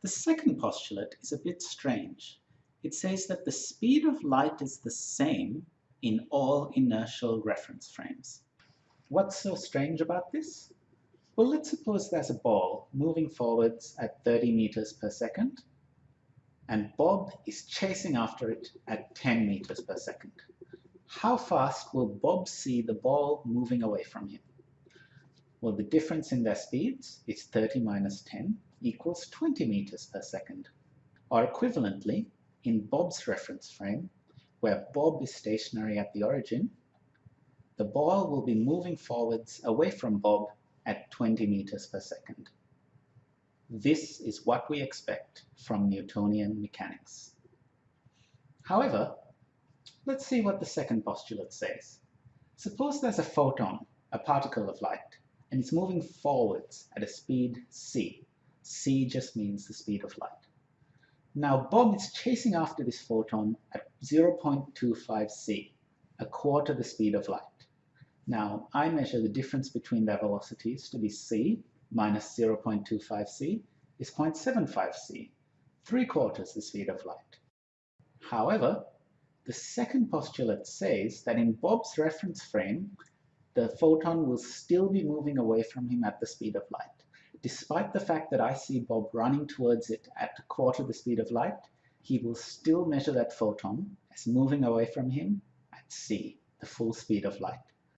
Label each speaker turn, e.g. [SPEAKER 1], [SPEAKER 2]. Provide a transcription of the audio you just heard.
[SPEAKER 1] The second postulate is a bit strange. It says that the speed of light is the same in all inertial reference frames. What's so strange about this? Well, let's suppose there's a ball moving forwards at 30 meters per second, and Bob is chasing after it at 10 meters per second. How fast will Bob see the ball moving away from him? Well, the difference in their speeds is 30 minus 10 equals 20 meters per second. Or equivalently, in Bob's reference frame, where Bob is stationary at the origin, the ball will be moving forwards away from Bob at 20 meters per second. This is what we expect from Newtonian mechanics. However, let's see what the second postulate says. Suppose there's a photon, a particle of light, and it's moving forwards at a speed c. c just means the speed of light. Now Bob is chasing after this photon at 0.25 c, a quarter the speed of light. Now I measure the difference between their velocities to be c minus 0.25 c is 0.75 c, three quarters the speed of light. However, the second postulate says that in Bob's reference frame, the photon will still be moving away from him at the speed of light. Despite the fact that I see Bob running towards it at a quarter the speed of light, he will still measure that photon as moving away from him at c, the full speed of light.